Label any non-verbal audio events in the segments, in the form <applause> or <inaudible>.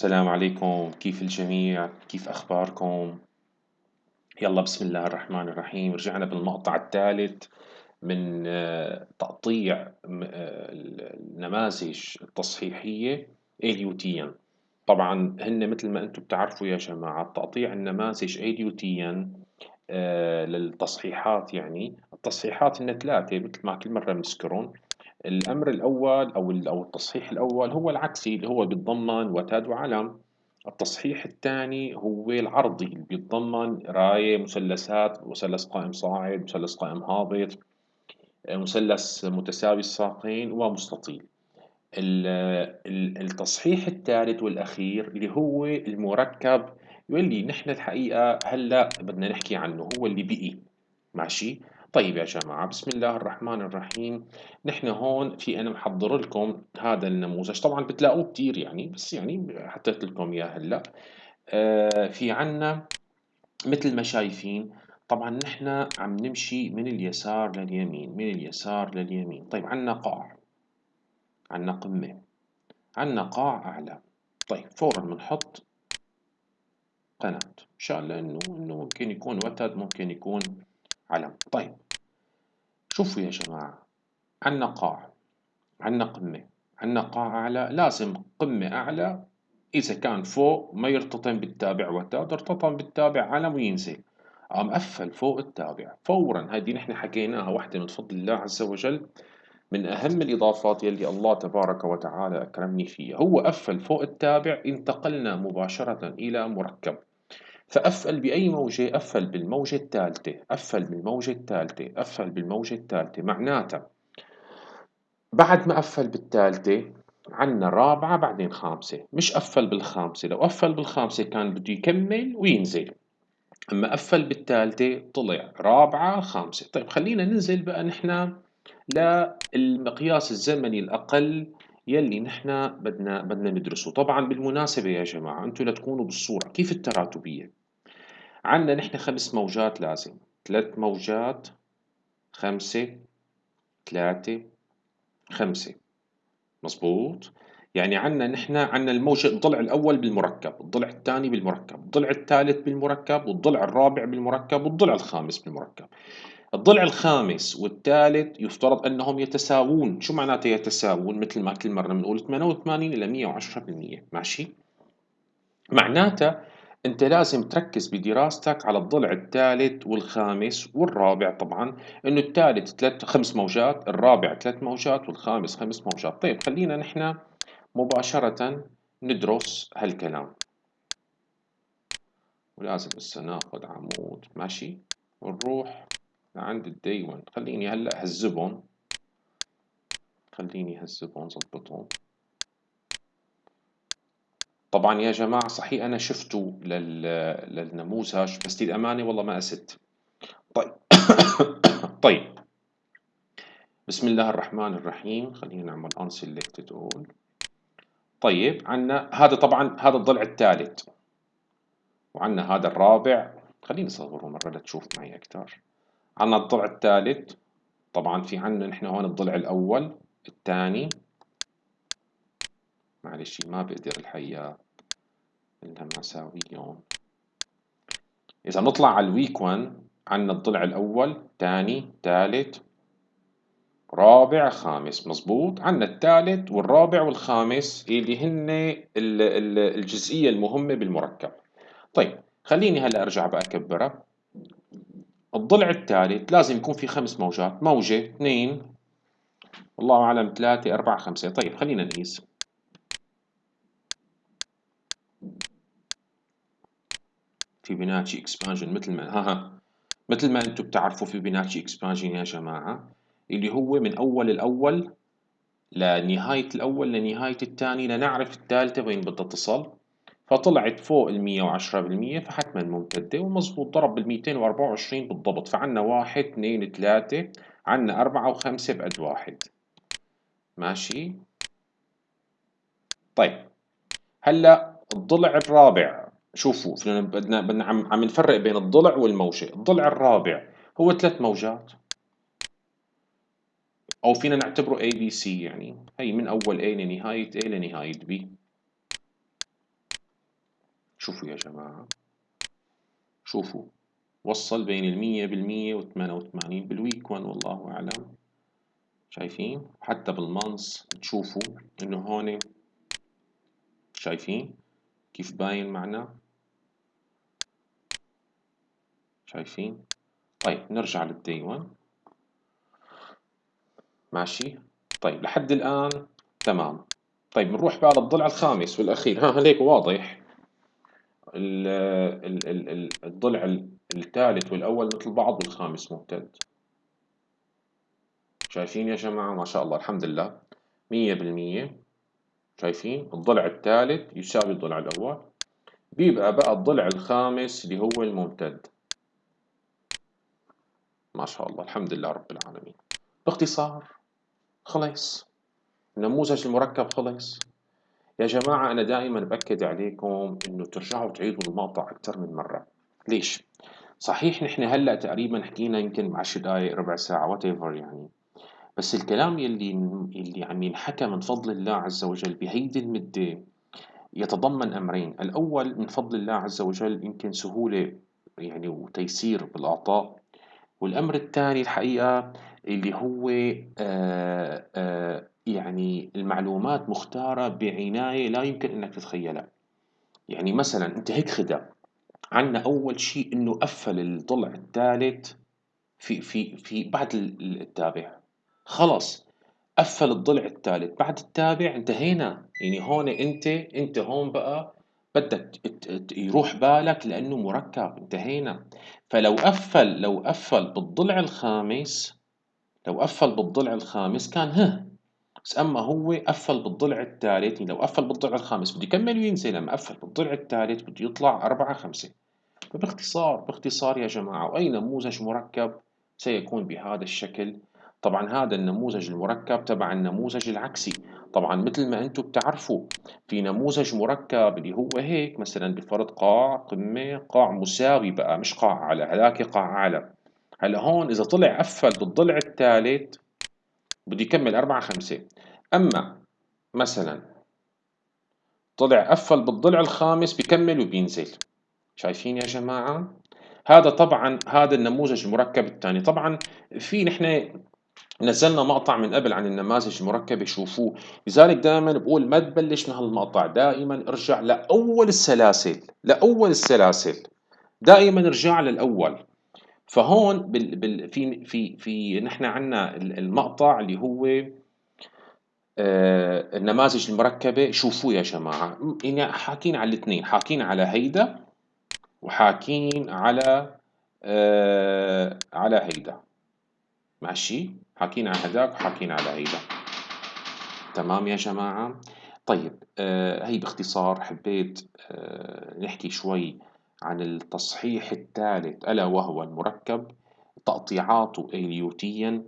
السلام عليكم. كيف الجميع؟ كيف أخباركم؟ يلا بسم الله الرحمن الرحيم. رجعنا بالمقطع الثالث من آه، تقطيع آه، النماذج التصحيحية ADUTN طبعا هن مثل ما أنتم بتعرفوا يا جماعة تقطيع النماذج ADUTN آه، للتصحيحات يعني. التصحيحات هن ثلاثة مثل ما كل مرة بنذكرهم. الأمر الأول أو أو التصحيح الأول هو العكسي اللي هو بيتضمن وتد وعلم. التصحيح الثاني هو العرضي اللي بيتضمن راية مثلثات مثلث قائم صاعد مثلث قائم هابط مثلث متساوي الساقين ومستطيل. التصحيح الثالث والأخير اللي هو المركب واللي نحن الحقيقة هلأ بدنا نحكي عنه هو اللي بقي. ماشي؟ طيب يا جماعة بسم الله الرحمن الرحيم. نحن هون في أنا محضر لكم هذا النموذج. طبعا بتلاقوه كتير يعني بس يعني حطيت لكم إياه هلأ. آه في عنا مثل ما شايفين طبعا نحن عم نمشي من اليسار لليمين من اليسار لليمين. طيب عنا قاع عنا قمة عنا قاع أعلى. طيب فورا بنحط قناة. مشان لأنه إنه ممكن يكون وتد ممكن يكون علم. طيب. شوفوا يا جماعة عنا قاع عنا قمة عنا قاع أعلى لازم قمة أعلى إذا كان فوق ما يرتطم بالتابع وتاد ارتطم بالتابع علم وينزل قام قفل فوق التابع. فورا هذه نحن حكيناها واحدة من فضل الله عز وجل من أهم الإضافات يلي الله تبارك وتعالى أكرمني فيها. هو قفل فوق التابع انتقلنا مباشرة إلى مركب. فأفعل بأي موجة؟ أفعل بالموجة الثالثة. أفعل بالموجة الثالثة. أفعل بالموجة الثالثة. معناتها بعد ما أفعل بالثالثة عنا رابعة بعدين خامسة. مش أفعل بالخامسة. لو أفعل بالخامسة كان بده يكمل وينزل. أما أفعل بالثالثة طلع رابعة خامسة. طيب خلينا ننزل بقى نحن للمقياس الزمني الأقل يلي نحن بدنا بدنا ندرسه. طبعا بالمناسبة يا جماعة أنتم لتكونوا بالصورة. كيف التراتبية؟ عندنا نحن خمس موجات لازم. ثلاث موجات خمسة ثلاثة خمسة. مظبوط يعني عندنا نحن عندنا الموجة الضلع الأول بالمركب الضلع الثاني بالمركب الضلع الثالث بالمركب والضلع الرابع بالمركب والضلع الخامس بالمركب. الضلع الخامس والثالث يفترض أنهم يتساوون. شو معناته يتساوون؟ مثل ما كل مرة بنقول 88 إلى 110% ماشي؟ معناته أنت لازم تركز بدراستك على الضلع الثالث والخامس والرابع. طبعا إنه الثالث ثلاث خمس موجات الرابع ثلاث موجات والخامس خمس موجات. طيب خلينا نحن مباشرة ندرس هالكلام. ولازم هسه ناخذ عمود. ماشي؟ ونروح لعند الدي 1 خليني هلأ هذبهم خليني هذبهم ظبطهم طبعا يا جماعة صحيح أنا شفته لل... للنموذج بس للأمانة والله ما أسد. طيب. <coughs> طيب. بسم الله الرحمن الرحيم. خلينا نعمل unselected all. طيب عندنا هذا طبعا هذا الضلع الثالث. وعندنا هذا الرابع. خليني أصوره مرة لتشوف معي أكثر. عندنا الضلع الثالث. طبعا في عندنا نحن هون الضلع الأول الثاني. معلش ما بقدر الحقيقة إنها مساويون إذا نطلع على الويك 1 عندنا الضلع الأول ثاني ثالث رابع خامس. مظبوط؟ عندنا الثالث والرابع والخامس اللي هن الجزئية المهمة بالمركب. طيب خليني هلأ أرجع بقى أكبرها. الضلع الثالث لازم يكون في خمس موجات. موجة اثنين. والله أعلم ثلاثة أربعة خمسة. طيب خلينا نقيس. فيبوناتشي expansion. مثل ما ها ها. مثل ما أنتم بتعرفوا فيبوناتشي expansion يا جماعة اللي هو من أول الأول لنهاية الأول لنهاية الثاني لنعرف الثالثة وين بدها تصل. فطلعت فوق ال 110% فحتما ممتدة ومظبوط ضرب بال 224 بالضبط. فعنا واحد اثنين ثلاثة عنا أربعة وخمسة بعد واحد. ماشي؟ طيب. هلا الضلع الرابع. شوفوا بدنا بدنا عم عم نفرق بين الضلع والموجة. الضلع الرابع هو ثلاث موجات. أو فينا نعتبره A B C يعني. هي من أول A لنهاية A لنهاية B. شوفوا يا جماعة. شوفوا. وصل بين المية بالمية وثمانية وثمانين بال week one والله أعلم. شايفين؟ حتى بال month تشوفوا إنه هون. شايفين؟ كيف باين معنا؟ شايفين طيب نرجع لل D 1 ماشي. طيب لحد الآن تمام. طيب بنروح بقى للضلع الخامس والأخير. ها هيك واضح. الضلع الثالث والأول مثل بعض والخامس ممتد. شايفين يا جماعة؟ ما شاء الله الحمد لله. مية بالمية. شايفين؟ الضلع الثالث يساوي الضلع الأول. بيبقى بقى الضلع الخامس اللي هو الممتد. ما شاء الله الحمد لله رب العالمين. باختصار خلص النموذج المركب خلص يا جماعة أنا دائما بأكد عليكم إنه ترجعوا تعيدوا المقطع أكثر من مرة. ليش؟ صحيح نحن هلأ تقريبا حكينا يمكن 10 دقائق ربع ساعة وات يعني. بس الكلام يلي يلي عم ينحكى من فضل الله عز وجل بهيدي المدة يتضمن أمرين. الأول من فضل الله عز وجل يمكن سهولة يعني وتيسير بالأعطاء. والأمر الثاني الحقيقة اللي هو آآ آآ يعني المعلومات مختارة بعناية لا يمكن أنك تتخيلها. يعني مثلا أنت هيك خدع عنا أول شيء إنه قفل الضلع الثالث في في في بعد التابع. خلص قفل الضلع الثالث بعد التابع انتهينا يعني هون أنت أنت هون بقى بدك يروح بالك لأنه مركب انتهينا. فلو قفل لو قفل بالضلع الخامس لو قفل بالضلع الخامس كان ها بس أما هو قفل بالضلع الثالث لو قفل بالضلع الخامس بده يكمل وينزل لما قفل بالضلع الثالث بده يطلع أربعة خمسة. فباختصار باختصار يا جماعة وأي نموذج مركب؟ سيكون بهذا الشكل. طبعا هذا النموذج المركب تبع النموذج العكسي. طبعا مثل ما أنتم بتعرفوا في نموذج مركب اللي هو هيك مثلا بفرض قاع قمة قاع مساوي بقى مش قاع أعلى هذاك قاع أعلى. هلأ هون إذا طلع قفل بالضلع الثالث بده يكمل أربعة خمسة. أما مثلا طلع قفل بالضلع الخامس بكمل وبينزل. شايفين يا جماعة؟ هذا طبعا هذا النموذج المركب الثاني. طبعا في نحن نزلنا مقطع من قبل عن النماذج المركبة شوفوه. لذلك دائما بقول ما تبلش من هالمقطع دائما ارجع لأول السلاسل لأول السلاسل. دائما ارجع للأول. فهون بال بال في في في نحن عندنا المقطع اللي هو آه النماذج المركبة. شوفوه يا جماعة. يعني حاكين على الاثنين حاكين على هيدا وحاكين على آه على هيدا. ماشي. حكينا عن هداك وحكينا على هيدا. تمام يا جماعة؟ طيب آه هي باختصار حبيت آه نحكي شوي عن التصحيح الثالث ألا وهو المركب تقطيعاته إليوتيا.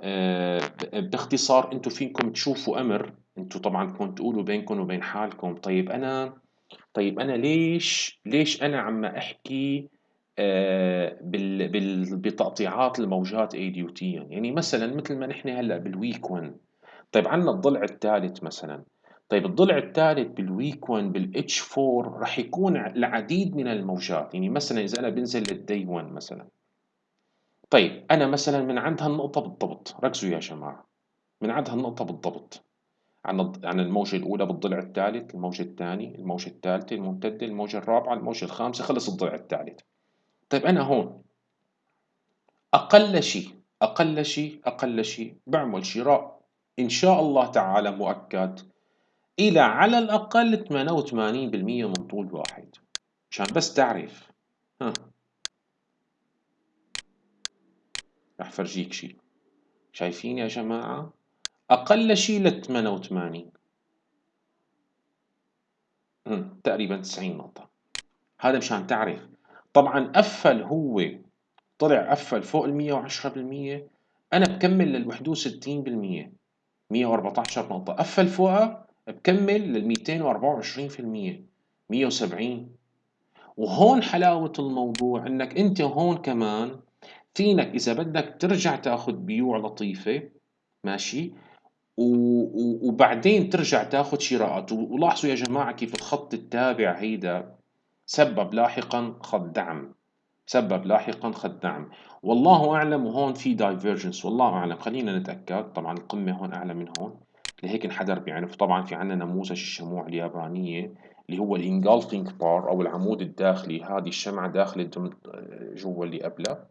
آه باختصار أنتم فيكم تشوفوا أمر أنتم طبعا كنتوا تقولوا بينكم وبين حالكم. طيب أنا طيب أنا ليش ليش أنا عم أحكي آه، بتقطيعات الموجات الإليوتيا يعني مثلا مثل ما نحن هلأ بال week 1 طيب عندنا الضلع الثالث مثلا. طيب الضلع الثالث بالويك 1 بالاتش 4 رح يكون العديد من الموجات. يعني مثلا إذا أنا بنزل للدي 1 مثلا. طيب أنا مثلا من عند هالنقطة بالضبط. ركزوا يا جماعة. من عند هالنقطة بالضبط. عن عن الموجة الأولى بالضلع الثالث، الموجة الثانية، الموجة الثالثة الممتدة، الموجة الرابعة، الموجة الخامسة، خلص الضلع الثالث. طيب أنا هون. أقل شيء أقل شيء أقل شيء بعمل شراء. إن شاء الله تعالى مؤكد. إلى على الأقل 88% من طول واحد. عشان بس تعرف. ها. رح فرجيك شيء. شايفين يا جماعة؟ أقل شيء ل 88 تقريبا 90 نقطة. هذا مشان تعرف. طبعا قفل هو طلع قفل فوق ال 110% أنا بكمل لل 61% 114 نقطة. قفل فوقها بكمل لل 224% 170 وهون حلاوة الموضوع إنك أنت هون كمان فينك إذا بدك ترجع تأخذ بيوع لطيفة ماشي؟ وبعدين ترجع تأخذ شراءات. ولاحظوا يا جماعة كيف الخط التابع هيدا سبب لاحقا خط دعم. سبب لاحقا خط دعم. والله أعلم وهون في divergence والله أعلم. خلينا نتأكد. طبعا القمة هون أعلى من هون. لهيك انحدر بعنف. طبعا في عنا نموذج الشموع اليابانية اللي هو ال engulfing bar أو العمود الداخلي. هذه الشمعة داخلة جوا اللي قبلها.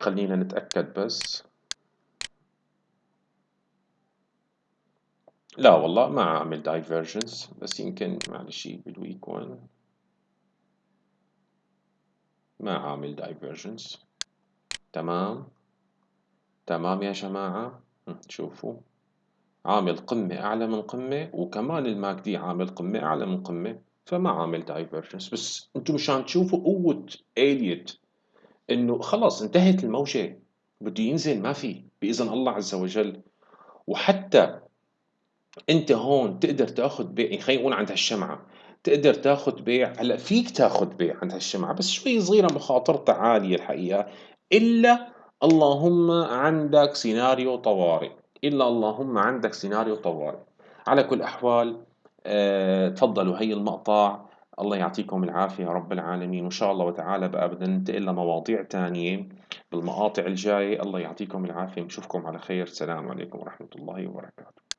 خلينا نتأكد بس. لا والله ما عامل divergence بس يمكن معلش بال week 1 ما عامل divergence تمام. تمام يا جماعة. شوفوا. عامل قمة أعلى من قمة وكمان ال MACD عامل قمة أعلى من قمة فما عامل divergence بس أنتم مشان تشوفوا قوة إليوت إنه خلاص انتهت الموجة. بده ينزل ما في. بإذن الله عز وجل. وحتى انت هون تقدر تاخذ بيع يعني خلينا نقول عند هالشمعة تقدر تاخذ بيع هلأ فيك تاخذ بيع عند هالشمعة بس شوي صغيرة مخاطرتها عالية الحقيقة إلا اللهم عندك سيناريو طوارئ إلا اللهم عندك سيناريو طوارئ. على كل الأحوال آه، تفضلوا هي المقطع. الله يعطيكم العافية يا رب العالمين وإن شاء الله وتعالى بقى بدنا ننتقل لمواضيع تانية بالمقاطع الجاية. الله يعطيكم العافية نشوفكم على خير. السلام عليكم ورحمة الله وبركاته.